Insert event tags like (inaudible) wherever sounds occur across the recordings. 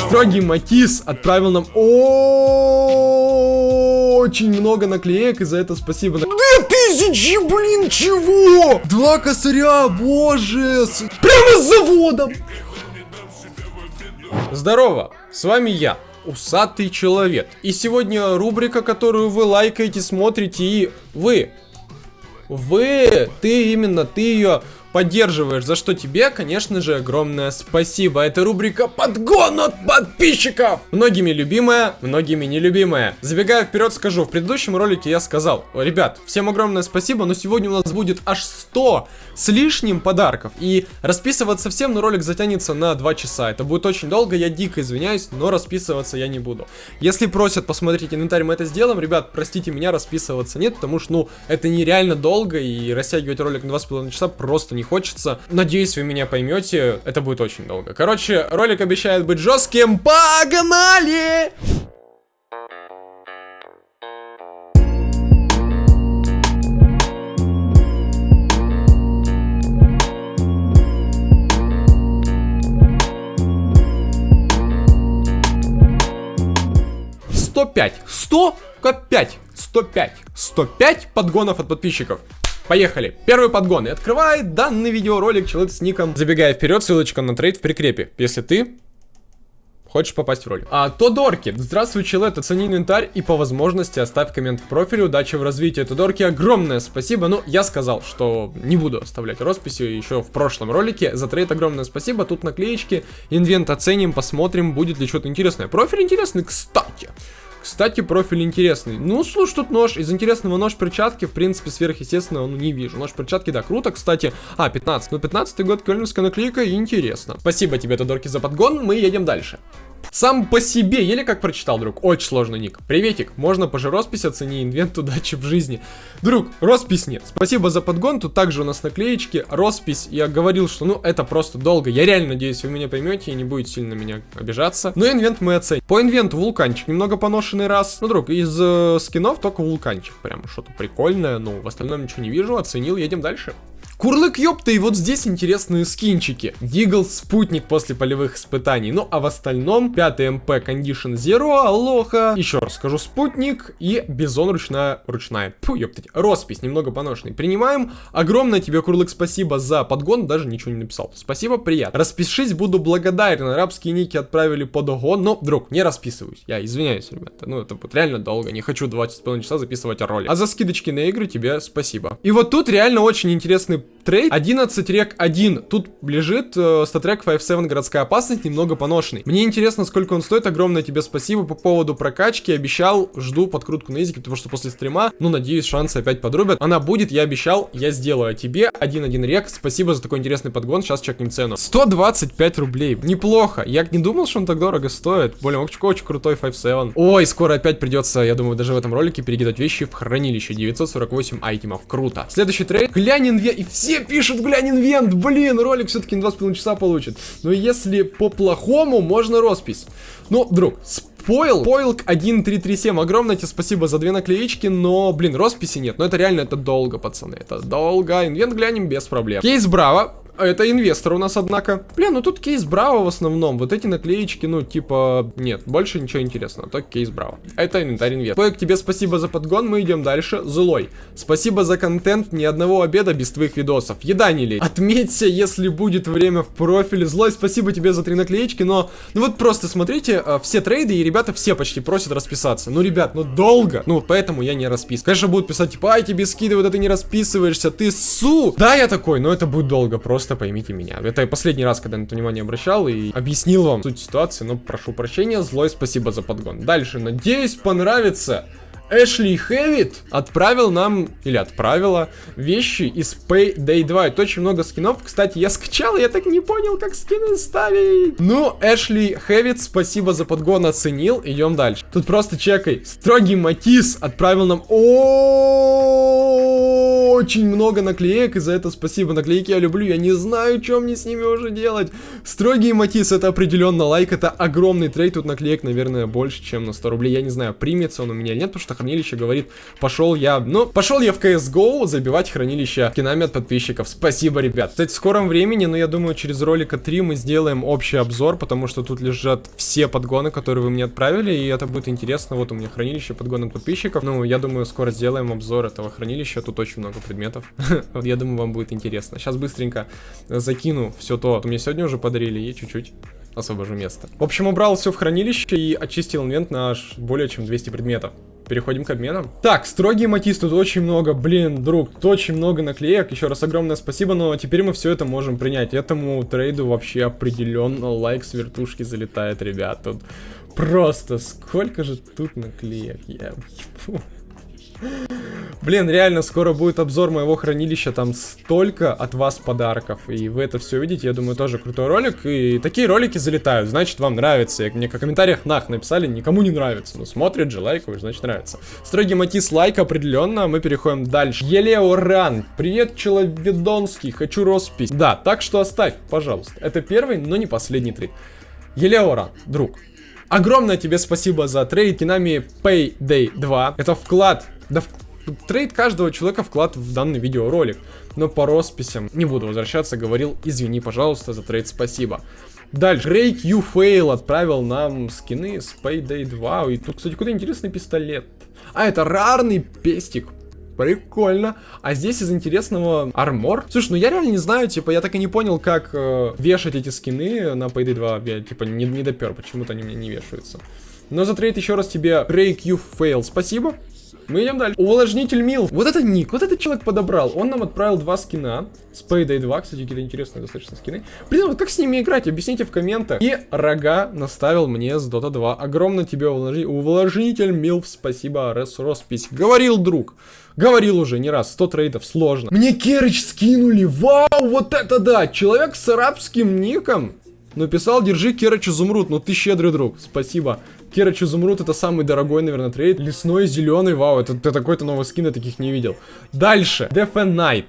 Строгий Матис отправил нам очень много наклеек, и за это спасибо. Две тысячи, блин, чего? Два косаря, боже. Прямо с заводом. Здорово, с вами я, Усатый Человек. И сегодня рубрика, которую вы лайкаете, смотрите, и вы, вы, ты именно, ты ее поддерживаешь, за что тебе, конечно же, огромное спасибо. Это рубрика «Подгон от подписчиков». Многими любимая, многими нелюбимая. Забегая вперед, скажу, в предыдущем ролике я сказал, ребят, всем огромное спасибо, но сегодня у нас будет аж 100 с лишним подарков. И расписываться всем, но ролик затянется на 2 часа. Это будет очень долго, я дико извиняюсь, но расписываться я не буду. Если просят посмотреть инвентарь, мы это сделаем. Ребят, простите меня, расписываться нет, потому что, ну, это нереально долго, и растягивать ролик на 2,5 часа просто не не хочется. Надеюсь, вы меня поймете, это будет очень долго. Короче, ролик обещает быть жестким. Погнали! Сто пять. Сто пять. Сто пять. Сто пять подгонов от подписчиков. Поехали. Первый подгон. И открывает данный видеоролик человек с ником. Забегая вперед, ссылочка на трейд в прикрепе. Если ты Хочешь попасть в ролик. А, Тодорки. Здравствуй, человек, оцени инвентарь и по возможности оставь коммент в профиле. Удачи в развитии, Тодорки. Огромное спасибо. Ну, я сказал, что не буду оставлять росписи еще в прошлом ролике. За трейд огромное спасибо. Тут наклеечки. Инвент оценим, посмотрим, будет ли что-то интересное. Профиль интересный, кстати. Кстати, профиль интересный. Ну, слушай, тут нож. Из интересного нож перчатки, в принципе, сверхъестественного, ну, не вижу. Нож перчатки, да, круто, кстати. А, 15. Ну, 15 год, кельнерская наклейка, интересно. Спасибо тебе, Тодорки, за подгон. Мы едем дальше. Сам по себе, еле как прочитал, друг. Очень сложный ник. Приветик, можно по роспись оцени инвент удачи в жизни. Друг, роспись нет. Спасибо за подгон, тут также у нас наклеечки. Роспись, я говорил, что ну это просто долго. Я реально надеюсь, вы меня поймете и не будете сильно меня обижаться. Но инвент мы оценим. По инвенту вулканчик, немного поношенный раз. Ну, друг, из э, скинов только вулканчик. Прям что-то прикольное, но в остальном ничего не вижу. Оценил, едем дальше. Курлык, ёпта, и вот здесь интересные скинчики. Дигл спутник после полевых испытаний. Ну, а в остальном 5 МП Condition Zero, Алоха, еще раз скажу, спутник и Бизон ручная, ручная. Фу, ёптать, роспись, немного поношенный. Принимаем. Огромное тебе, Курлык, спасибо за подгон, даже ничего не написал. Спасибо, приятно. Распишись, буду благодарен. Арабские ники отправили под огон, но, друг, не расписываюсь. Я извиняюсь, ребята, ну, это будет реально долго, не хочу 20,5 часа записывать ролик. А за скидочки на игры тебе спасибо. И вот тут реально очень интересный Трейд 11 рек 1. Тут лежит э, статрек 5-7 городская опасность, немного поношенный. Мне интересно, сколько он стоит. Огромное тебе спасибо по поводу прокачки. Обещал, жду подкрутку на языке, потому что после стрима, ну, надеюсь, шансы опять подрубят. Она будет, я обещал, я сделаю. А тебе 1-1 рек. Спасибо за такой интересный подгон. Сейчас чекнем цену. 125 рублей. Неплохо. Я не думал, что он так дорого стоит. Более очень, очень крутой 5-7. Ой, скоро опять придется, я думаю, даже в этом ролике перекидать вещи в хранилище. 948 айтемов. Круто. Следующий трейд. Глянь и все все пишут, глянь, инвент, блин, ролик все-таки на 2,5 часа получит. Но если по-плохому, можно роспись. Ну, друг, Пойл, Пойлк 1337, огромное тебе спасибо за две наклеечки, но, блин, росписи нет, но это реально, это долго, пацаны, это долго, инвент глянем без проблем. Кейс Браво, это инвестор у нас, однако. Блин, ну тут кейс Браво в основном. Вот эти наклеечки, ну, типа, нет, больше ничего интересного. Только кейс Браво. Это инвентарь инвестор. Поек, тебе спасибо за подгон, мы идем дальше. Злой. Спасибо за контент, ни одного обеда без твоих видосов. Еда не лей. Отметься, если будет время в профиле. Злой, спасибо тебе за три наклеечки, но... Ну вот просто смотрите, э, все трейды и ребята все почти просят расписаться. Ну, ребят, ну долго. Ну, поэтому я не расписываю. Конечно, будут писать, типа, ай, тебе скидывают, а ты не расписываешься, ты су. Да, я такой, но это будет долго просто просто поймите меня. Это последний раз, когда на это внимание обращал и объяснил вам суть ситуации, но прошу прощения, злой спасибо за подгон. Дальше, надеюсь, понравится. Эшли Хэвит отправил нам, или отправила, вещи из Payday 2. Это очень много скинов. Кстати, я скачал, я так не понял, как скины ставить. Ну, Эшли Хэвит, спасибо за подгон, оценил. Идем дальше. Тут просто чекай. Строгий Матис отправил нам... Очень много наклеек, и за это спасибо. Наклейки я люблю, я не знаю, что мне с ними уже делать. Строгий Матис, это определенно лайк, это огромный трейд. Тут наклеек, наверное, больше, чем на 100 рублей. Я не знаю, примется он у меня или нет, потому что хранилище, говорит, пошел я, ну, пошел я в CSGO забивать хранилище кинами от подписчиков. Спасибо, ребят. Кстати, в скором времени, но ну, я думаю, через ролика 3 мы сделаем общий обзор, потому что тут лежат все подгоны, которые вы мне отправили, и это будет интересно. Вот у меня хранилище подгон от подписчиков. Ну, я думаю, скоро сделаем обзор этого хранилища. Тут очень много предметов. (laughs) Я думаю, вам будет интересно. Сейчас быстренько закину все то, что мне сегодня уже подарили, и чуть-чуть освобожу место. В общем, убрал все в хранилище и очистил инвент на аж более чем 200 предметов. Переходим к обменам. Так, строгий матис, тут очень много, блин, друг, тут очень много наклеек. Еще раз огромное спасибо, но теперь мы все это можем принять. Этому трейду вообще определенно лайк с вертушки залетает, ребят. Тут просто сколько же тут наклеек, я... Блин, реально, скоро будет обзор моего хранилища, там столько от вас подарков, и вы это все видите, я думаю, тоже крутой ролик, и такие ролики залетают, значит, вам нравится, мне в комментариях нах написали, никому не нравится, ну, смотрит же, лайкают, значит, нравится. Строгий матис лайк определенно, мы переходим дальше. Елеоран, привет, Человедонский, хочу роспись. Да, так что оставь, пожалуйста, это первый, но не последний трейд. Елеоран, друг, Огромное тебе спасибо за трейд скинами Payday 2. Это вклад, да в, трейд каждого человека вклад в данный видеоролик. Но по росписям не буду возвращаться, говорил, извини, пожалуйста, за трейд спасибо. Дальше, Рейк Fail отправил нам скины с Payday 2. И тут, кстати, какой-то интересный пистолет. А, это рарный пестик. Прикольно. А здесь из интересного армор. Слушай, ну я реально не знаю, типа, я так и не понял, как э, вешать эти скины на Payday 2. Я, типа, не, не допер, почему-то они мне не вешаются. Но за трейд еще раз тебе You Fail. Спасибо. Мы идем дальше. Увлажнитель мил. Вот это ник, вот этот человек подобрал. Он нам отправил два скина. С Payday 2, кстати, какие-то интересные достаточно скины. Блин, вот как с ними играть? Объясните в комментах. И рога наставил мне с Dota 2. Огромное тебе увлажни... увлажнитель мил. Спасибо, Рес Роспись. Говорил друг. Говорил уже не раз, 100 трейдов сложно. Мне Керыч скинули, вау, вот это да! Человек с арабским ником написал, держи Керыч изумруд, ну ты щедрый друг, спасибо. Керыч изумруд это самый дорогой, наверное, трейд. Лесной, зеленый, вау, это, это такой-то новый скин, я таких не видел. Дальше, Death and.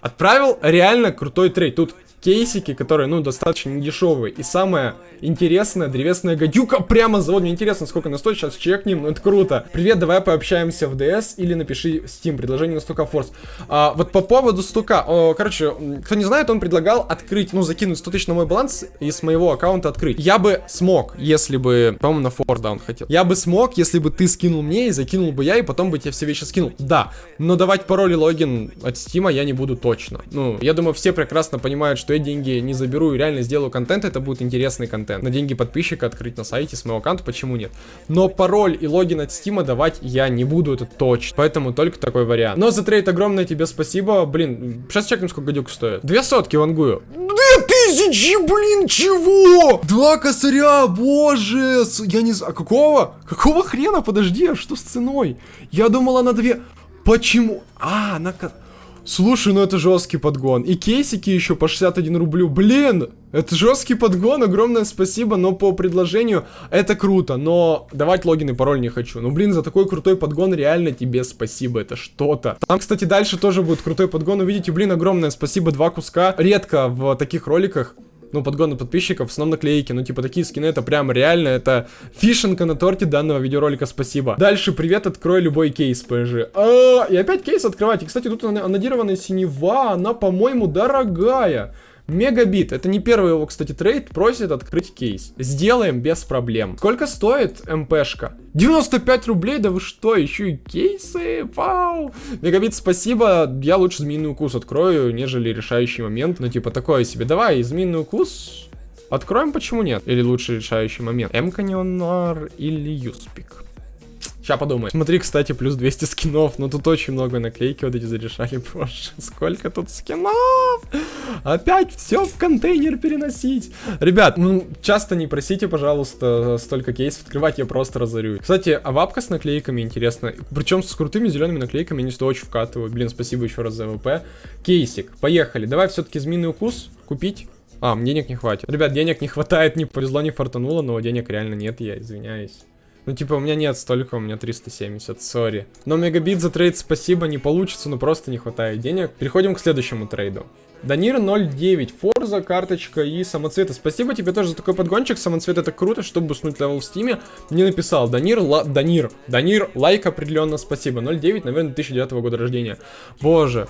Отправил реально крутой трейд. Тут кейсики, которые, ну, достаточно недешевые. И самое интересное, древесная гадюка прямо завод. Мне интересно, сколько она стоит, сейчас чекнем, ну, это круто. Привет, давай пообщаемся в DS или напиши Steam, предложение на стука Force. А, вот по поводу стука, о, короче, кто не знает, он предлагал открыть, ну, закинуть 100 тысяч на мой баланс и с моего аккаунта открыть. Я бы смог, если бы, по-моему, на Force, да, он хотел. Я бы смог, если бы ты скинул мне и закинул бы я, и потом бы тебе все вещи скинул. Да, но давать пароль и логин от Steam я не буду точно. Ну, я думаю, все прекрасно понимают, что я деньги не заберу и реально сделаю контент, это будет интересный контент. На деньги подписчика открыть на сайте с моего аккаунта, почему нет? Но пароль и логин от Стима давать я не буду, это точно. Поэтому только такой вариант. Но за трейд огромное тебе спасибо. Блин, сейчас чекнем, сколько гадюк стоит. Две сотки вангую. Две тысячи, блин, чего? Два косаря, боже. Я не знаю, какого? Какого хрена? Подожди, а что с ценой? Я думала на две... Почему? А, на... Слушай, ну это жесткий подгон. И кейсики еще по 61 рублю. Блин, это жесткий подгон, огромное спасибо, но по предложению это круто. Но давать логин и пароль не хочу. Ну блин, за такой крутой подгон реально тебе спасибо, это что-то. Там, кстати, дальше тоже будет крутой подгон. Увидите, блин, огромное спасибо, два куска. Редко в таких роликах ну, подгоны подписчиков, в основном наклейки, ну, типа, такие скины, это прям реально, это вишенка на торте данного видеоролика, спасибо. Дальше, привет, открой любой кейс, PG. А, и опять кейс открывать, и, кстати, тут анодированная синева, она, по-моему, дорогая. Мегабит, это не первый его, кстати, трейд, просит открыть кейс. Сделаем без проблем. Сколько стоит МПшка? 95 рублей, да вы что, еще и кейсы? Вау! Мегабит, спасибо, я лучше змеиный укус открою, нежели решающий момент. Ну, типа, такое себе. Давай, змеиный укус откроем, почему нет? Или лучше решающий момент? М-каньонар или Юспик? Сейчас подумай. Смотри, кстати, плюс 200 скинов. Ну, тут очень много наклейки вот эти зарешали. (laughs) Боже, сколько тут скинов! Опять все в контейнер переносить. Ребят, ну, часто не просите, пожалуйста, столько кейсов открывать, я просто разорю. Кстати, а вапка с наклейками интересно. Причем с крутыми зелеными наклейками они сюда очень вкатывают. Блин, спасибо еще раз за ВП. Кейсик, поехали. Давай все-таки змеиный укус купить. А, денег не хватит. Ребят, денег не хватает, не повезло, не фартануло, но денег реально нет, я извиняюсь. Ну, типа, у меня нет столько, у меня 370, sorry. Но мегабит за трейд спасибо, не получится, но просто не хватает денег. Переходим к следующему трейду. Данир 09, Форза, карточка и самоцветы. Спасибо тебе тоже за такой подгончик. Самоцвет это круто, чтобы буснуть левел в Steam'е. Не написал. Данир, ла... Данир, Данир, лайк определенно спасибо. 09, наверное, 2009 года рождения. Боже,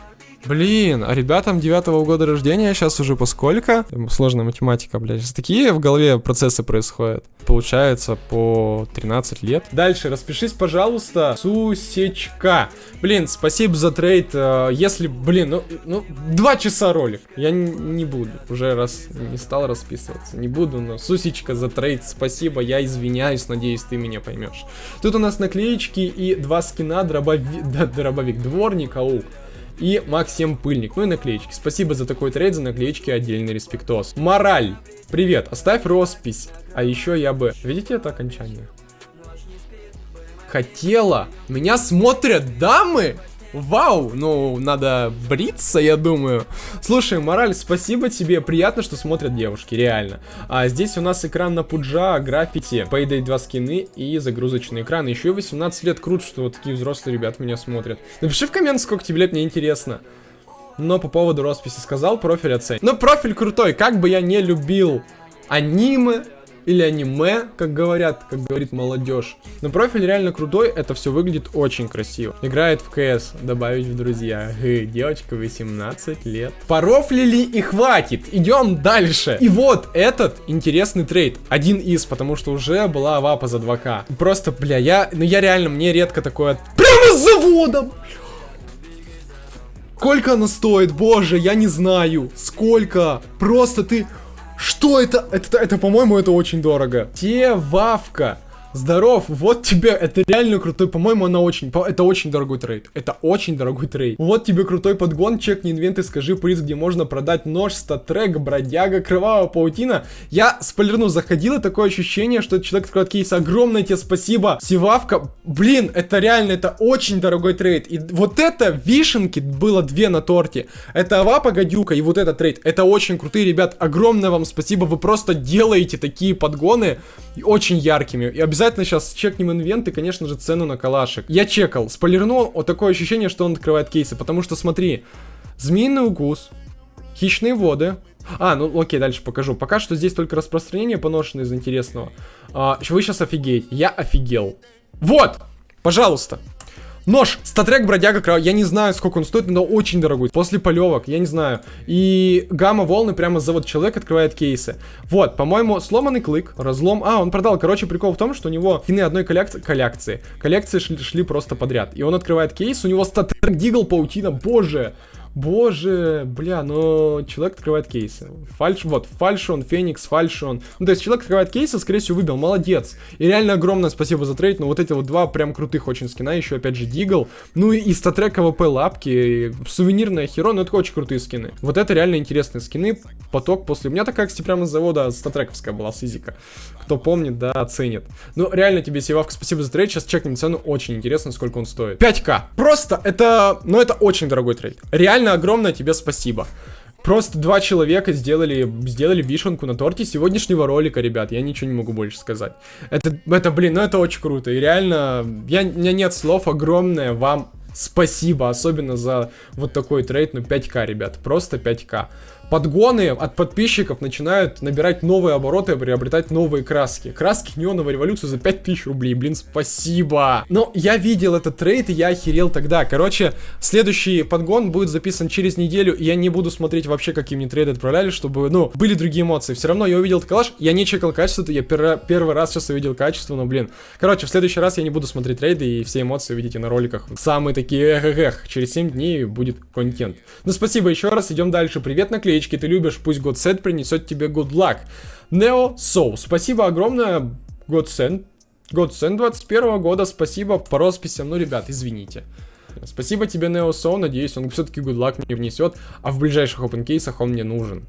Блин, а ребятам девятого года рождения сейчас уже по сколько? Сложная математика, блядь. Сейчас такие в голове процессы происходят. Получается по 13 лет. Дальше, распишись, пожалуйста, Сусечка. Блин, спасибо за трейд. Э, если, блин, ну, ну, два часа ролик. Я не буду, уже раз не стал расписываться. Не буду, но Сусечка за трейд, спасибо. Я извиняюсь, надеюсь, ты меня поймешь. Тут у нас наклеечки и два скина, дробовик, да, (laughs) дробовик, дворник, аук и Максим Пыльник. Ну и наклеечки. Спасибо за такой трейд, за наклеечки отдельный респектос. Мораль. Привет, оставь роспись. А еще я бы... Видите это окончание? Хотела. Меня смотрят дамы? Вау, ну, надо бриться, я думаю. Слушай, Мораль, спасибо тебе, приятно, что смотрят девушки, реально. А здесь у нас экран на пуджа, граффити, Payday 2 скины и загрузочный экран. Еще и 18 лет, круто, что вот такие взрослые ребята меня смотрят. Напиши в коммент, сколько тебе лет, мне интересно. Но по поводу росписи сказал, профиль оцень. Ну, профиль крутой, как бы я не любил аниме, или аниме, как говорят, как говорит молодежь. Но профиль реально крутой, это все выглядит очень красиво. Играет в КС, добавить в друзья. Гэ, девочка 18 лет. Порофлили и хватит, идем дальше. И вот этот интересный трейд, один из, потому что уже была вапа за 2К. Просто, бля, я, ну я реально, мне редко такое... Прямо с заводом! Сколько она стоит? Боже, я не знаю. Сколько? Просто ты... Что это? Это, это по-моему, это очень дорого. Севавка. Здоров, вот тебе, это реально крутой, по-моему, она очень, это очень дорогой трейд, это очень дорогой трейд. Вот тебе крутой подгон, чекни инвент и скажи прайс, где можно продать нож, статрек, бродяга, кровавая паутина. Я спойлерну, заходило такое ощущение, что этот человек открывает кейс, огромное тебе спасибо. Севавка, блин, это реально, это очень дорогой трейд. И вот это вишенки было две на торте. Это Авапа Гадюка и вот этот трейд, это очень крутые, ребят, огромное вам спасибо, вы просто делаете такие подгоны очень яркими. И обязательно Обязательно сейчас чекнем инвент и, конечно же, цену на калашек. Я чекал, спойлернул, вот такое ощущение, что он открывает кейсы, потому что, смотри, змеиный укус, хищные воды, а, ну окей, дальше покажу. Пока что здесь только распространение поношено из интересного. А, вы сейчас офигеете. Я офигел. Вот! Пожалуйста. Нож, статрек бродяга крау, я не знаю, сколько он стоит, но очень дорогой. После полевок, я не знаю. И гамма волны прямо за вот человек открывает кейсы. Вот, по-моему, сломанный клык, разлом. А, он продал. Короче, прикол в том, что у него скины одной коллекции, коллекции. Коллекции шли, шли просто подряд. И он открывает кейс, у него статрек дигл паутина, боже. Боже, бля, но человек открывает кейсы. Фальш, вот, фальшон, феникс, фальшон. Ну, то есть человек открывает кейсы, скорее всего, выбил, молодец. И реально огромное спасибо за трейд, но вот эти вот два прям крутых очень скина, еще опять же Дигл. Ну и, статрек AWP лапки, сувенирная херо, ну это очень крутые скины. Вот это реально интересные скины. Поток после... У меня такая, кстати, прямо с завода статрековская была, сизика. Кто помнит, да, оценит. Ну, реально тебе, Севавка, спасибо за трейд. Сейчас чекнем цену, очень интересно, сколько он стоит. 5к. Просто это... Ну, это очень дорогой трейд. Реально огромное тебе спасибо. Просто два человека сделали, сделали вишенку на торте сегодняшнего ролика, ребят. Я ничего не могу больше сказать. Это, это блин, ну это очень круто. И реально, я, у меня нет слов. Огромное вам спасибо. Особенно за вот такой трейд. Ну 5к, ребят. Просто 5к подгоны от подписчиков начинают набирать новые обороты и приобретать новые краски. Краски неоновой революции за 5000 рублей, блин, спасибо. Но я видел этот трейд, и я охерел тогда. Короче, следующий подгон будет записан через неделю, и я не буду смотреть вообще, какие мне трейды отправляли, чтобы, ну, были другие эмоции. Все равно я увидел этот калаш, я не чекал качество, я пер первый раз сейчас увидел качество, но, блин. Короче, в следующий раз я не буду смотреть трейды, и все эмоции увидите на роликах. Самые такие эх, эх, эх. Через 7 дней будет контент. Ну, спасибо еще раз, идем дальше. Привет, наклейки наклеечки ты любишь, пусть Godsend принесет тебе good luck. Neo Soul, спасибо огромное, Godsend. Godsend 21 года, спасибо по росписям, ну, ребят, извините. Спасибо тебе, Neo Soul, надеюсь, он все-таки good luck мне внесет, а в ближайших open кейсах он мне нужен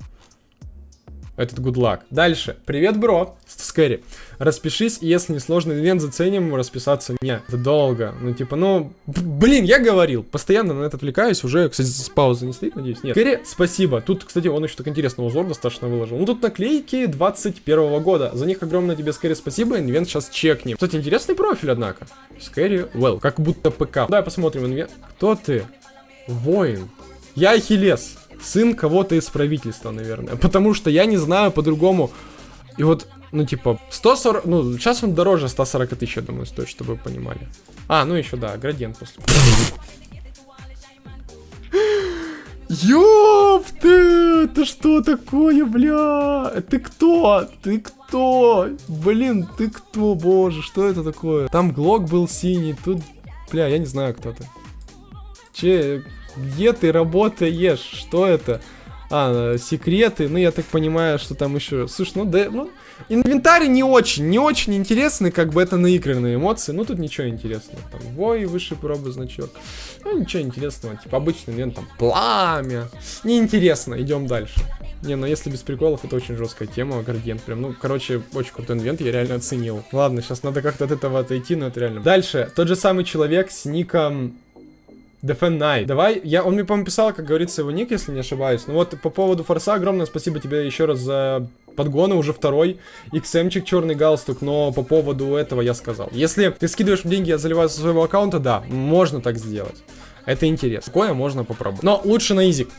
этот good luck. Дальше. Привет, бро. Скэри. Распишись, если не сложный ивент заценим, расписаться не. Это долго. Ну, типа, ну, блин, я говорил. Постоянно на это отвлекаюсь. Уже, кстати, с паузы не стоит, надеюсь. Нет. Скэри, спасибо. Тут, кстати, он еще так интересный узор достаточно выложил. Ну, тут наклейки 21 -го года. За них огромное тебе, Скэри, спасибо. Инвент сейчас чекнем. Кстати, интересный профиль, однако. Скэри, well. Как будто ПК. Давай посмотрим инвент. Кто ты? Воин. Я Ахиллес. Сын кого-то из правительства, наверное. Потому что я не знаю по-другому. И вот, ну, типа, 140... Ну, сейчас он дороже 140 тысяч, я думаю, стоит, чтобы вы понимали. А, ну еще, да, градиент после. Ёп ты! Это что такое, бля? Ты кто? Ты кто? Блин, ты кто, боже, что это такое? Там глок был синий, тут... Бля, я не знаю, кто ты. Че, где ты работаешь? Что это? А, секреты, ну я так понимаю, что там еще... Слушай, ну да, ну... Инвентарь не очень, не очень интересный, как бы это наигранные эмоции. Ну тут ничего интересного. Там вой, высший пробы значок. Ну ничего интересного, типа обычный инвент, там пламя. Неинтересно, идем дальше. Не, ну если без приколов, это очень жесткая тема, градиент прям. Ну, короче, очень крутой инвент, я реально оценил. Ладно, сейчас надо как-то от этого отойти, но это реально. Дальше, тот же самый человек с ником Defend Night. Давай, я, он мне, по-моему, писал, как говорится, его ник, если не ошибаюсь. Ну вот, по поводу форса, огромное спасибо тебе еще раз за подгоны, уже второй. XM-чик, черный галстук, но по поводу этого я сказал. Если ты скидываешь деньги, я заливаю со своего аккаунта, да, можно так сделать. Это интересно. Такое можно попробовать. Но лучше на изик.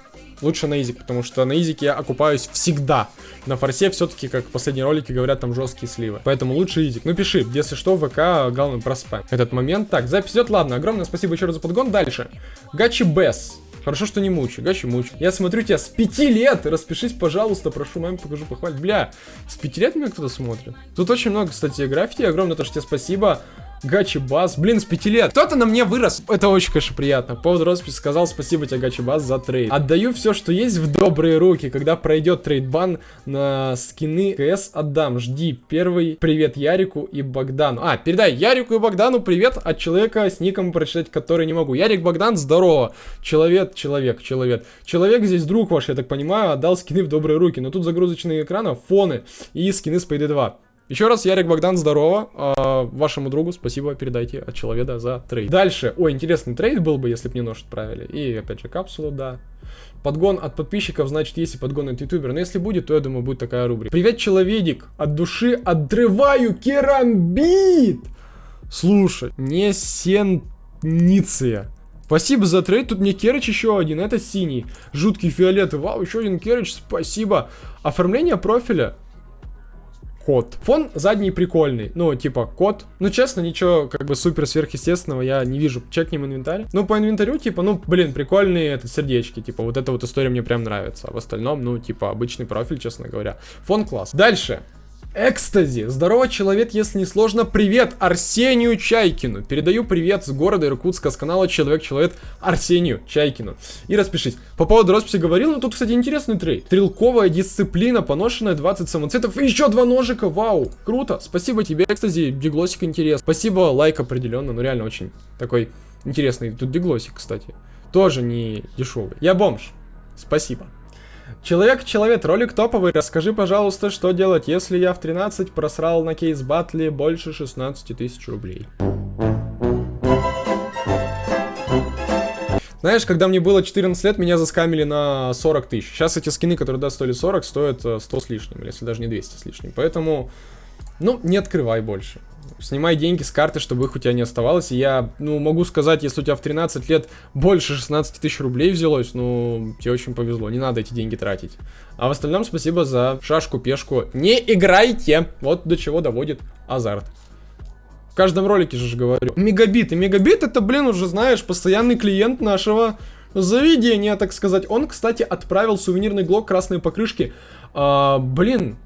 Лучше на изик, потому что на изике я окупаюсь всегда. На форсе все-таки, как в последние ролики говорят, там жесткие сливы. Поэтому лучше изик. Ну пиши, если что, в ВК, главное, проспам. Этот момент. Так, запись идет, ладно. Огромное спасибо еще раз за подгон. Дальше. Гачи Басс. Хорошо, что не мучу. Гачи мучу. Я смотрю тебя с пяти лет. Распишись, пожалуйста. Прошу, маме покажу, похвалить. Бля, с пяти лет меня кто-то смотрит. Тут очень много, кстати, граффити. Огромное то, что тебе спасибо. Гачи Бас. Блин, с 5 лет. Кто-то на мне вырос. Это очень, конечно, приятно. По поводу росписи сказал спасибо тебе, Гачи Бас, за трейд. Отдаю все, что есть в добрые руки. Когда пройдет трейдбан на скины КС отдам. Жди. Первый привет Ярику и Богдану. А, передай Ярику и Богдану привет от человека с ником прочитать, который не могу. Ярик Богдан, здорово. Человек, человек, человек. Человек здесь друг ваш, я так понимаю, отдал скины в добрые руки. Но тут загрузочные экраны, фоны и скины с PD2. Еще раз, Ярик Богдан, здорово. А, вашему другу спасибо передайте от человека за трейд. Дальше. Ой, интересный трейд был бы, если бы мне нож отправили. И опять же капсулу, да. Подгон от подписчиков, значит, если подгон от ютубера. Но если будет, то я думаю, будет такая рубрика. Привет, человек. От души отрываю керамбит. Слушай, не сенниция. Спасибо за трейд, тут мне Керыч еще один, это синий. Жуткий фиолетовый, вау, еще один Керыч, спасибо. Оформление профиля кот. Фон задний прикольный, ну, типа, кот. Ну, честно, ничего, как бы, супер сверхъестественного я не вижу. Чекнем инвентарь. Ну, по инвентарю, типа, ну, блин, прикольные это сердечки, типа, вот эта вот история мне прям нравится. А в остальном, ну, типа, обычный профиль, честно говоря. Фон класс. Дальше. Экстази. Здорово, человек, если не сложно. Привет Арсению Чайкину. Передаю привет с города Иркутска, с канала Человек-Человек Арсению Чайкину. И распишись. По поводу росписи говорил, но тут, кстати, интересный трейд. Стрелковая дисциплина, поношенная 20 самоцветов и еще два ножика. Вау, круто. Спасибо тебе, Экстази. Диглосик интерес. Спасибо, лайк определенно. Ну, реально очень такой интересный. Тут диглосик, кстати. Тоже не дешевый. Я бомж. Спасибо. Человек-человек, ролик топовый. Расскажи, пожалуйста, что делать, если я в 13 просрал на кейс батле больше 16 тысяч рублей. Знаешь, когда мне было 14 лет, меня заскамили на 40 тысяч. Сейчас эти скины, которые да, стоили 40, стоят 100 э, с лишним, если даже не 200 с лишним. Поэтому, ну, не открывай больше снимай деньги с карты, чтобы их у тебя не оставалось. И я, ну, могу сказать, если у тебя в 13 лет больше 16 тысяч рублей взялось, ну, тебе очень повезло, не надо эти деньги тратить. А в остальном спасибо за шашку-пешку. Не играйте! Вот до чего доводит азарт. В каждом ролике же говорю. Мегабит. И мегабит это, блин, уже знаешь, постоянный клиент нашего заведения, так сказать. Он, кстати, отправил сувенирный глок красной покрышки. А, блин,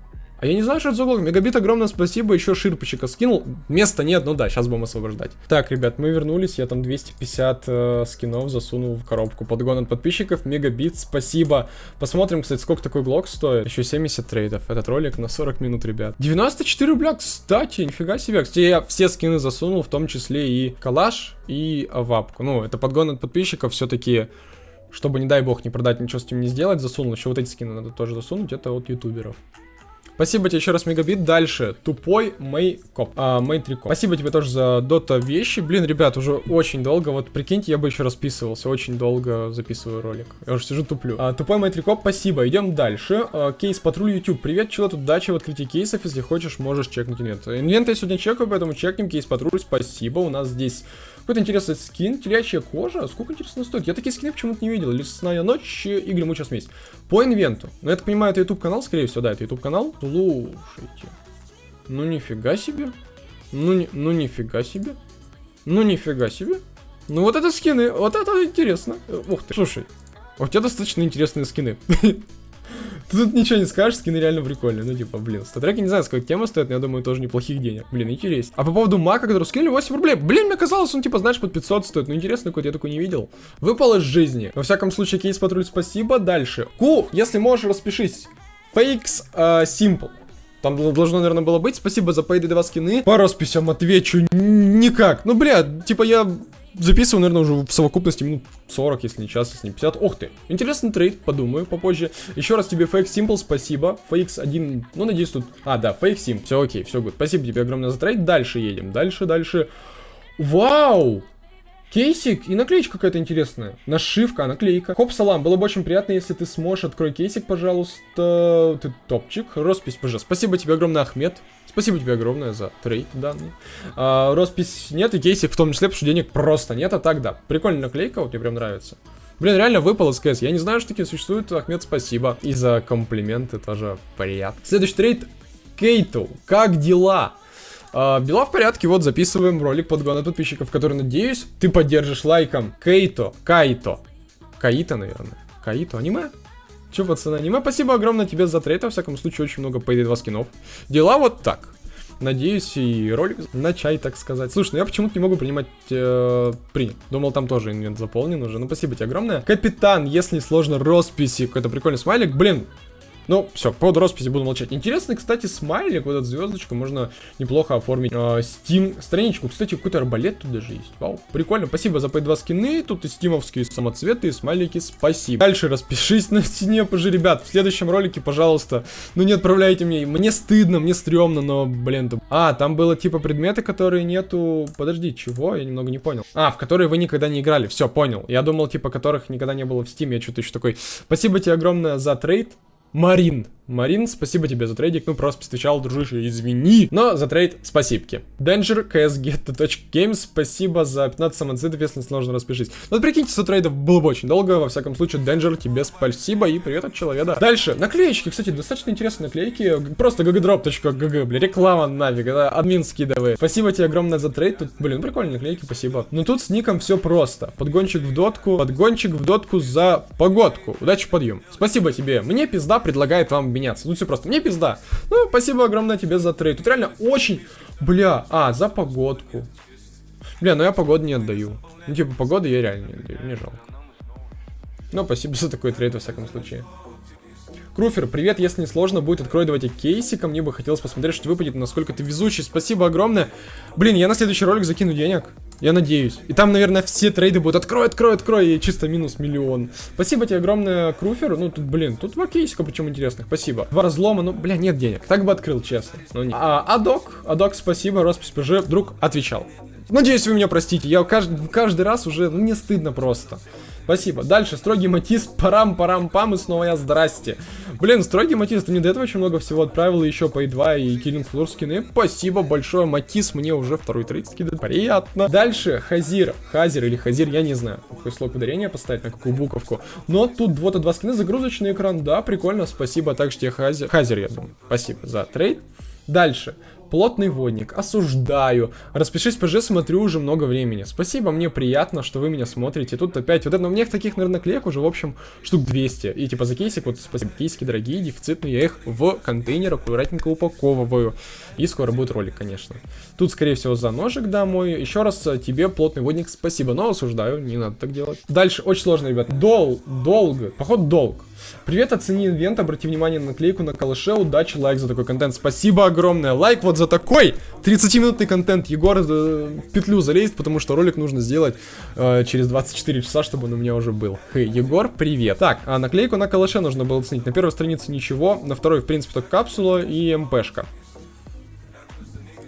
а я не знаю, что это за угол. Мегабит, огромное спасибо. Еще ширпочека скинул. Места нет, ну да, сейчас будем освобождать. Так, ребят, мы вернулись. Я там 250 э, скинов засунул в коробку. Подгон от подписчиков. Мегабит, спасибо. Посмотрим, кстати, сколько такой глок стоит. Еще 70 трейдов. Этот ролик на 40 минут, ребят. 94 рубля, кстати, нифига себе. Кстати, я все скины засунул, в том числе и калаш, и авапку. Ну, это подгон от подписчиков все-таки чтобы, не дай бог, не продать, ничего с этим не сделать, засунул. Еще вот эти скины надо тоже засунуть, это от ютуберов. Спасибо тебе еще раз, Мегабит. Дальше. Тупой Мейкоп. А, Мейтрикоп. Спасибо тебе тоже за Dota вещи. Блин, ребят, уже очень долго. Вот прикиньте, я бы еще расписывался. Очень долго записываю ролик. Я уже сижу туплю. А, тупой Мейтрикоп, спасибо. Идем дальше. А, кейс Патруль YouTube. Привет, тут удачи в открытии кейсов. Если хочешь, можешь чекнуть инвент. Инвент я сегодня чекаю, поэтому чекнем. Кейс Патруль, спасибо. У нас здесь Какой-то интересный скин, телячья кожа. Сколько, интересно, стоит? Я такие скины почему-то не видел. Лесная ночь, игры муча смесь. По инвенту. Ну, я так понимаю, это YouTube канал, скорее всего, да, это YouTube канал. Слушайте. Ну, нифига себе. Ну, не, ну, нифига себе. Ну, нифига себе. Ну, вот это скины, вот это интересно. Ух ты, слушай. У тебя достаточно интересные скины. (laughs) Ты тут ничего не скажешь, скины реально прикольные. Ну, типа, блин, статреки не знаю, сколько тема стоит, но я думаю, тоже неплохих денег. Блин, интересно. А по поводу мака, который скинули 8 рублей. Блин, мне казалось, он, типа, знаешь, под 500 стоит. Ну, интересно, какой я такой не видел. Выпал из жизни. Во всяком случае, кейс патруль, спасибо. Дальше. Ку, если можешь, распишись. Fakes uh, Simple. Там должно, наверное, было быть. Спасибо за Payday 2 скины. По расписям отвечу никак. Ну, бля, типа я записываю, наверное, уже в совокупности минут 40, если не час, если не 50. Ох ты, интересный трейд, подумаю попозже. Еще раз тебе Fake Simple, спасибо. Fakes 1, ну, надеюсь, тут... А, да, Fake Sim, все окей, все good. Спасибо тебе огромное за трейд. Дальше едем, дальше, дальше. Вау! Кейсик и наклеечка какая-то интересная. Нашивка, наклейка. Хоп, салам, было бы очень приятно, если ты сможешь. Открой кейсик, пожалуйста. Ты топчик. Роспись, пожалуйста. Спасибо тебе огромное, Ахмед. Спасибо тебе огромное за трейд данный. А, роспись нет и кейсик в том числе, потому что денег просто нет, а так да. Прикольная наклейка, вот мне прям нравится. Блин, реально выпал из КС. Я не знаю, что такие существуют. Ахмед, спасибо. И за комплименты тоже приятно. Следующий трейд. Кейту, как дела? А, дела в порядке, вот записываем ролик подгона подписчиков, который, надеюсь, ты поддержишь лайком. Кейто, Кайто. Каита, наверное. Каито, аниме? Че, пацаны, аниме? Спасибо огромное тебе за трейд, во всяком случае, очень много Payday 2 скинов. Дела вот так. Надеюсь, и ролик на чай, так сказать. Слушай, ну я почему-то не могу принимать... Э, принят. Думал, там тоже инвент заполнен уже. Ну, спасибо тебе огромное. Капитан, если сложно, росписи. Какой-то прикольный смайлик. Блин, ну, все, по поводу росписи буду молчать. Интересный, кстати, смайлик, вот эту звездочку, можно неплохо оформить. Э, Steam страничку. Кстати, какой-то арбалет тут даже есть. Вау, прикольно. Спасибо за P2 скины. Тут и стимовские самоцветы, и смайлики. Спасибо. Дальше распишись на стене, пожи, ребят. В следующем ролике, пожалуйста, ну не отправляйте мне. Мне стыдно, мне стрёмно, но, блин. То... А, там было типа предметы, которые нету... Подожди, чего? Я немного не понял. А, в которые вы никогда не играли. Все, понял. Я думал, типа, которых никогда не было в Steam. Я что-то еще такой... Спасибо тебе огромное за трейд. Марин. Марин, спасибо тебе за трейдик, ну просто встречал, дружище, извини. Но за трейд спасибки. Danger, ksget.games, спасибо за 15 самоцитов, если сложно распишись. Ну прикиньте, за трейдов было бы очень долго, во всяком случае, Danger, тебе спасибо и привет от человека. Дальше, наклеечки, кстати, достаточно интересные наклейки, просто ggdrop.gg, бля, реклама нафиг, это админ скидывает. Спасибо тебе огромное за трейд, тут, блин, прикольные наклейки, спасибо. Но тут с ником все просто. Подгончик в дотку, подгончик в дотку за погодку. Удачи подъем. Спасибо тебе, мне пизда предлагает вам меняться. Ну все просто, мне пизда. Ну, спасибо огромное тебе за трейд. Тут реально очень... Бля, а, за погодку. Бля, ну я погоду не отдаю. Ну типа погоды я реально не отдаю, мне жалко. Ну, спасибо за такой трейд во всяком случае. Круфер, привет, если не сложно, будет открой давайте кейсика, мне бы хотелось посмотреть, что выпадет, насколько ты везучий, спасибо огромное. Блин, я на следующий ролик закину денег, я надеюсь. И там, наверное, все трейды будут открой, открой, открой, и чисто минус миллион. Спасибо тебе огромное, Круфер, ну тут, блин, тут два кейсика, причем интересных, спасибо. Два разлома, ну, бля, нет денег, так бы открыл, честно. Но не. А, Адок, Адок, спасибо, роспись ПЖ, вдруг отвечал. Надеюсь, вы меня простите, я каждый, каждый раз уже, ну, мне стыдно просто. Спасибо. Дальше, строгий матис, парам-парам-пам, и снова я, здрасте. Блин, строгий матис, ты мне до этого очень много всего отправил, еще по 2 и Killing Floor скины. Спасибо большое, матис мне уже второй трейд скидывает. Приятно. Дальше, Хазир, Хазир или Хазир, я не знаю, какой слог ударения поставить, на какую буковку. Но тут вот два скины, загрузочный экран, да, прикольно, спасибо. Также тебе Хазир, Хазир, я думаю, спасибо за трейд. Дальше. Плотный водник. Осуждаю. Распишись ПЖ, смотрю уже много времени. Спасибо, мне приятно, что вы меня смотрите. Тут опять вот это, у меня таких, наверное, клеек уже, в общем, штук 200. И типа за кейсик, вот спасибо, кейсики дорогие, дефицитные, я их в контейнер аккуратненько упаковываю. И скоро будет ролик, конечно. Тут, скорее всего, за ножик домой. Еще раз э, тебе, плотный водник, спасибо, но осуждаю, не надо так делать. Дальше, очень сложно, ребят. Дол, долго, поход долг. Привет, оцени инвент, обрати внимание на наклейку на калаше, удачи, лайк за такой контент. Спасибо огромное, лайк вот за такой 30-минутный контент. Егор э, в петлю залезет, потому что ролик нужно сделать э, через 24 часа, чтобы он у меня уже был. Хей, Егор, привет. Так, а наклейку на калаше нужно было оценить. На первой странице ничего, на второй, в принципе, только капсула и МПшка.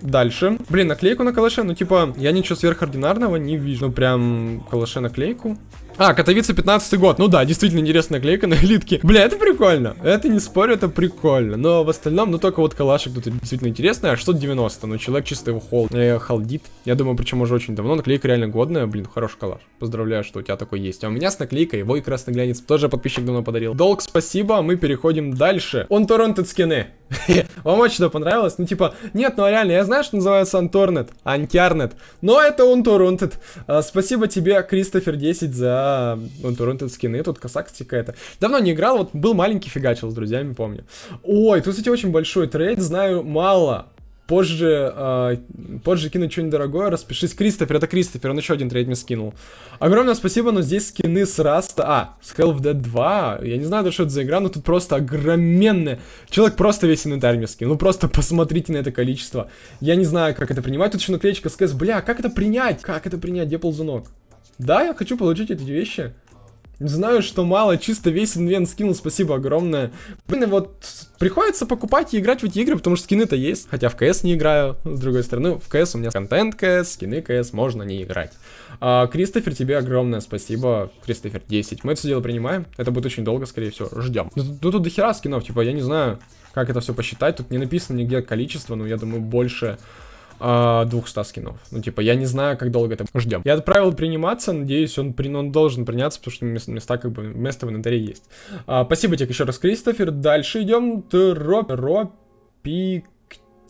Дальше. Блин, наклейку на калаше, ну типа, я ничего сверхординарного не вижу. Ну прям калаше наклейку. А, Катовица 15 год. Ну да, действительно интересная клейка на элитке. Бля, это прикольно. Это не спорю, это прикольно. Но в остальном, ну только вот калашик тут действительно интересный. А 690. Ну, человек чисто его холл, э, халдит. Я думаю, причем уже очень давно. Наклейка реально годная. Блин, хороший калаш. Поздравляю, что у тебя такой есть. А у меня с наклейкой его и красный глянец тоже подписчик давно подарил. Долг, спасибо. Мы переходим дальше. Он Торрентед скины. (laughs) Вам очень что понравилось? Ну, типа, нет, ну реально, я знаю, что называется Анторнет, Анкярнет, но это он Торрентед. А, спасибо тебе, Кристофер 10, за он Торрентед скины. Тут косак какая-то. Давно не играл, вот был маленький фигачил с друзьями, помню. Ой, тут, кстати, очень большой трейд, знаю мало позже, э, позже кину что-нибудь дорогое, распишись. Кристофер, это Кристофер, он еще один трейд мне скинул. Огромное спасибо, но здесь скины с Раста, а, с Hell of Dead 2, я не знаю, что это за игра, но тут просто огроменное. Человек просто весь инвентарь мне скинул, ну просто посмотрите на это количество. Я не знаю, как это принимать, тут еще наклеечка с бля, как это принять? Как это принять, где ползунок? Да, я хочу получить эти вещи. Знаю, что мало, чисто весь инвент скинул, спасибо огромное. Блин, вот приходится покупать и играть в эти игры, потому что скины-то есть. Хотя в КС не играю, с другой стороны, в КС у меня контент КС, скины КС, можно не играть. А, Кристофер, тебе огромное спасибо, Кристофер 10. Мы это все дело принимаем, это будет очень долго, скорее всего, ждем. Ну, тут, тут дохера скинов, типа, я не знаю, как это все посчитать, тут не написано нигде количество, но я думаю, больше 200 а, скинов. Ну, типа, я не знаю, как долго это ждем. Я отправил приниматься, надеюсь, он, при... он должен приняться, потому что места, как бы, место в инвентаре есть. А, спасибо тебе еще раз, Кристофер. Дальше идем. Троп... Ропик...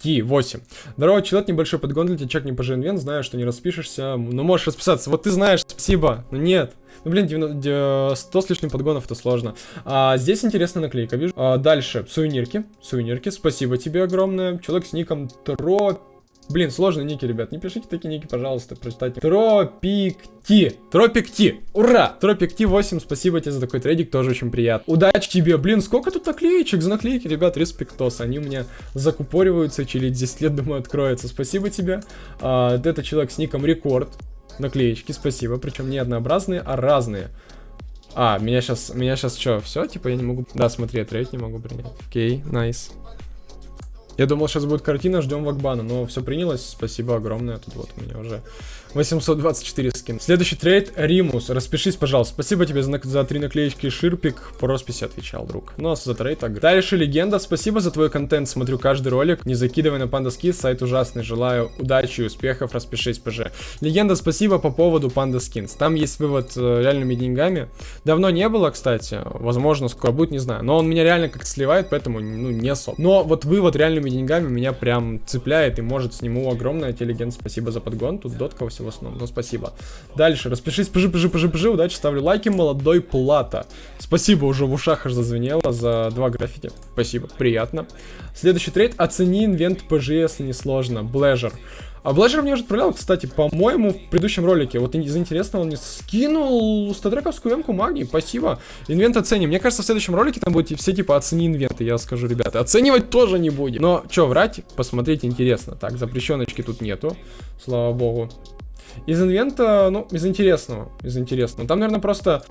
8. Здорово, человек, небольшой подгон для тебя, чек не пожи инвент, знаю, что не распишешься, но можешь расписаться. Вот ты знаешь, спасибо, но нет. Ну, блин, 90, 100 с лишним подгонов, это сложно. А, здесь интересная наклейка, вижу. А, дальше, сувенирки, сувенирки, спасибо тебе огромное. Человек с ником Троп Блин, сложные ники, ребят. Не пишите такие ники, пожалуйста, прочитайте. Тропик-Ти. Тропик-Ти. Ура! Тропик-Ти 8, спасибо тебе за такой трейдик, тоже очень приятно. Удачи тебе. Блин, сколько тут наклеечек за наклейки, ребят, респектос. Они у меня закупориваются, через 10 лет, думаю, откроются. Спасибо тебе. А, это человек с ником Рекорд. Наклеечки, спасибо. Причем не однообразные, а разные. А, меня сейчас, меня сейчас что, все? Типа я не могу... Да, смотри, я трейд не могу принять. Окей, nice. Nice. Я думал, сейчас будет картина, ждем VAC бана, но все принялось, спасибо огромное, тут вот у меня уже 824 скин. Следующий трейд, Римус, распишись, пожалуйста. Спасибо тебе за, за три наклеечки Ширпик, по росписи отвечал, друг. Ну, а за трейд так. Дальше Легенда, спасибо за твой контент, смотрю каждый ролик. Не закидывай на Panda Skin, сайт ужасный, желаю удачи и успехов, распишись, ПЖ. Легенда, спасибо по поводу Panda Skins. Там есть вывод э, реальными деньгами. Давно не было, кстати, возможно, скоро будет, не знаю. Но он меня реально как-то сливает, поэтому, ну, не особо. Но вот вывод реальными деньгами меня прям цепляет и может сниму огромное. Тебе, Легенда, спасибо за подгон. Тут дотка в основном, но спасибо. Дальше, распишись, пжи, пжи, пжи, пжи, удачи, ставлю лайки, молодой плата. Спасибо, уже в ушах аж зазвенело за два граффити. Спасибо, приятно. Следующий трейд, оцени инвент ПЖ, если не сложно. Блэжер. А Блэжер мне уже отправлял, кстати, по-моему, в предыдущем ролике. Вот из интересного он мне скинул статрековскую эмку магии. Спасибо. Инвент оценим. Мне кажется, в следующем ролике там будут все типа оцени инвенты. Я скажу, ребята, оценивать тоже не будем. Но, что, врать? Посмотреть интересно. Так, запрещеночки тут нету. Слава богу. Из инвента, ну, из интересного, из интересного. Там, наверное, просто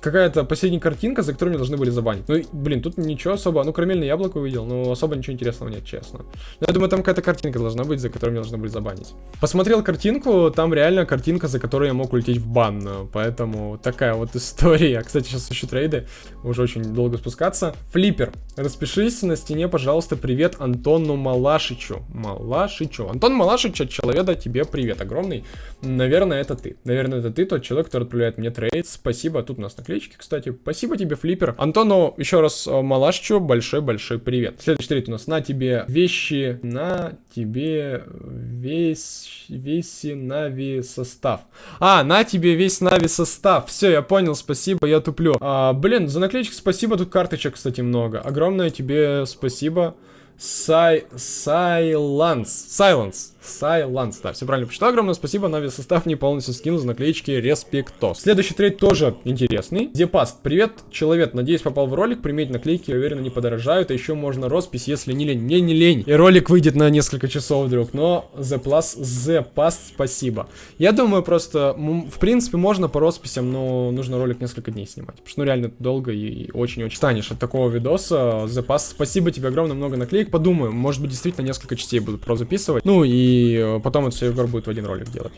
какая-то последняя картинка, за которую меня должны были забанить. Ну, блин, тут ничего особо, ну, карамельное яблоко увидел, но особо ничего интересного нет, честно. Но я думаю, там какая-то картинка должна быть, за которую меня должны были забанить. Посмотрел картинку, там реально картинка, за которую я мог улететь в бан, поэтому такая вот история. Кстати, сейчас ищу трейды, уже очень долго спускаться. Флиппер, распишись на стене, пожалуйста, привет Антону Малашичу. Малашичу. Антон Малашич от человека тебе привет огромный. Наверное, это ты. Наверное, это ты, тот человек, который отправляет мне трейд. Спасибо, тут у нас наклейка наклеечки, кстати. Спасибо тебе, Флиппер. Антону, еще раз, э, Малашчу, большой-большой привет. Следующий трейд у нас. На тебе вещи, на тебе весь, весь Нави состав. А, на тебе весь Нави состав. Все, я понял, спасибо, я туплю. А, блин, за наклеечки спасибо, тут карточек, кстати, много. Огромное тебе спасибо. Сай... Сайланс. Silence. Да, все правильно почитал. Огромное спасибо. Нави состав не полностью скинул за наклеечки Респектос. Следующий трейд тоже интересный. Депаст. Привет, человек. Надеюсь, попал в ролик. Приметь наклейки, я уверен, не подорожают. А еще можно роспись, если не лень. Не, не лень. И ролик выйдет на несколько часов вдруг. Но The Plus, спасибо. Я думаю, просто, в принципе, можно по росписям, но нужно ролик несколько дней снимать. Потому что, ну, реально долго и очень-очень станешь от такого видоса. The спасибо тебе огромное, много наклеек. Подумаю, может быть, действительно несколько частей буду про записывать. Ну и и э, потом это все Егор будет в один ролик делать.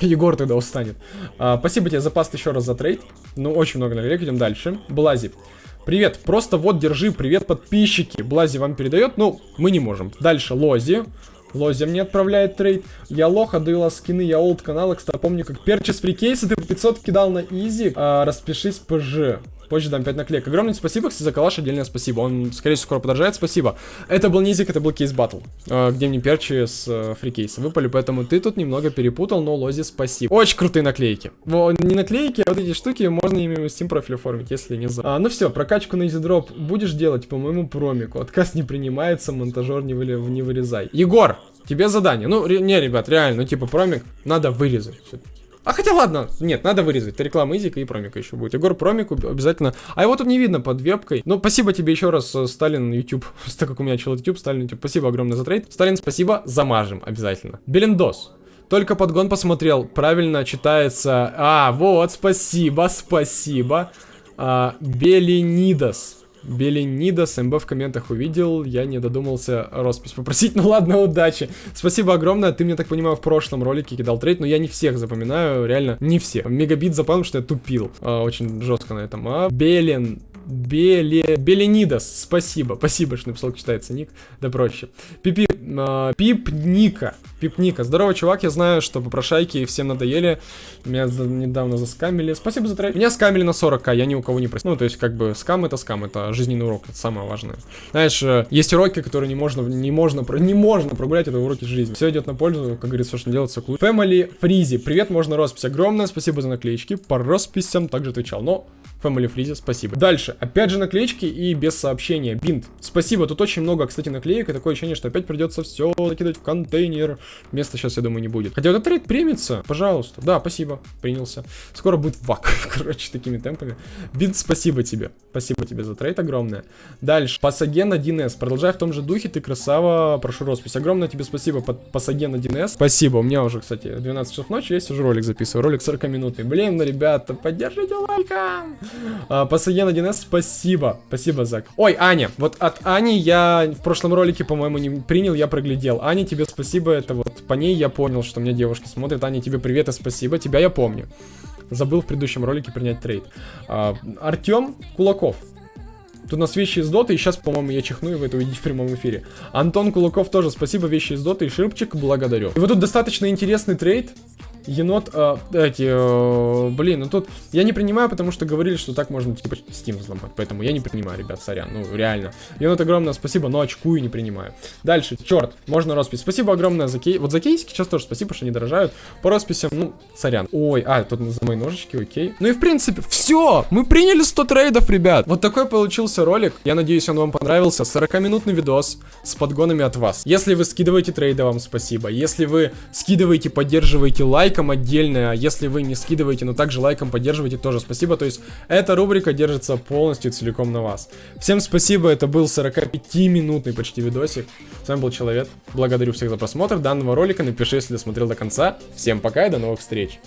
Егор тогда устанет. А, спасибо тебе за паст еще раз за трейд. Ну, очень много наклеек, идем дальше. Блази. Привет, просто вот, держи, привет, подписчики. Блази вам передает, ну, мы не можем. Дальше, Лози. Лози мне отправляет трейд. Я лох, отдаю скины, я old канала, кстати, помню, как перчи с free кейсы ты по 500 кидал на easy. А, распишись ПЖ. Позже дам 5 наклеек. Огромное спасибо, кстати, за калаш отдельное спасибо. Он, скорее всего, скоро подорожает, спасибо. Это был не изик, это был case battle, э, где мне перчи с э, free кейса выпали, поэтому ты тут немного перепутал, но Лози спасибо. Очень крутые наклейки. Во, не наклейки, а вот эти штуки можно ими Steam профиль оформить, если не за. А, ну все, прокачку на EasyDrop будешь делать по моему промику. Отказ не принимается, монтажер не, вы, не вырезай. Егор, тебе задание. Ну, не, ребят, реально, ну типа промик надо вырезать. А хотя ладно, нет, надо вырезать. Это реклама Изика и Промика еще будет. Егор Промик обязательно. А его тут не видно под вебкой. Ну, спасибо тебе еще раз, э, Сталин YouTube. (laughs) Так как у меня чел YouTube, Сталин YouTube. Спасибо огромное за трейд. Сталин, спасибо, замажем обязательно. Белендос. Только подгон посмотрел, правильно читается. А, вот, спасибо, спасибо. А, Беленидос. Беленида с МБ в комментах увидел, я не додумался роспись попросить, (laughs) ну ладно, удачи. Спасибо огромное, ты мне, так понимаю, в прошлом ролике кидал трейд, но я не всех запоминаю, реально, не все. Мегабит запомнил, что я тупил, а, очень жестко на этом. А, Белен, Беле... Беленидас, спасибо, спасибо, что написал, читается ник, да проще. Пипи... Э, Пипника, Пипника, здорово, чувак, я знаю, что попрошайки всем надоели, меня за... недавно заскамили, спасибо за трейд. Меня скамили на 40к, я ни у кого не просил, ну, то есть, как бы, скам это скам, это жизненный урок, это самое важное. Знаешь, э, есть уроки, которые не можно, не можно, не можно прогулять, это уроки жизни. Все идет на пользу, как говорится, что делать, все клуб. Family Freeze, привет, можно роспись, огромное спасибо за наклеечки, по росписям. Также отвечал, но Family Freeze, спасибо. Дальше, опять же наклеечки и без сообщения. Бинт, спасибо, тут очень много, кстати, наклеек, и такое ощущение, что опять придется все закидывать в контейнер. Места сейчас, я думаю, не будет. Хотя вот этот трейд примется, пожалуйста. Да, спасибо, принялся. Скоро будет VAC, (laughs) короче, такими темпами. Бинт, спасибо тебе. Спасибо тебе за трейд огромное. Дальше, Пасаген 1С, продолжай в том же духе, ты красава, прошу роспись. Огромное тебе спасибо, Пасаген 1С. Спасибо, у меня уже, кстати, 12 часов ночи, я сижу ролик записываю, ролик 40 минутный. Блин, ребята, поддержите лайком. А, Пассаген 1С, спасибо. Спасибо, Зак. Ой, Аня. Вот от Ани я в прошлом ролике, по-моему, не принял, я проглядел. Аня, тебе спасибо. Это вот по ней я понял, что меня девушки смотрят. Аня, тебе привет и спасибо. Тебя я помню. Забыл в предыдущем ролике принять трейд. А, Артем Кулаков. Тут у нас вещи из доты, и сейчас, по-моему, я чихну, и вы это увидите в прямом эфире. Антон Кулаков тоже спасибо, вещи из доты, и Ширпчик, благодарю. И вот тут достаточно интересный трейд енот, э, эти, э, блин, ну тут я не принимаю, потому что говорили, что так можно, типа, Steam взломать, поэтому я не принимаю, ребят, сорян, ну, реально. Енот, огромное спасибо, но очкую не принимаю. Дальше, черт, можно роспись. Спасибо огромное за кейс, вот за кейсики сейчас тоже спасибо, что не дорожают. По росписям, ну, сорян. Ой, а, тут за мои ножички, окей. Ну и в принципе, все, мы приняли 100 трейдов, ребят. Вот такой получился ролик, я надеюсь, он вам понравился. 40-минутный видос с подгонами от вас. Если вы скидываете трейды, вам спасибо. Если вы скидываете, поддерживаете лайк, лайком отдельно, если вы не скидываете, но также лайком поддерживаете, тоже спасибо. То есть эта рубрика держится полностью целиком на вас. Всем спасибо, это был 45-минутный почти видосик. С вами был Человек. Благодарю всех за просмотр данного ролика. Напиши, если досмотрел до конца. Всем пока и до новых встреч.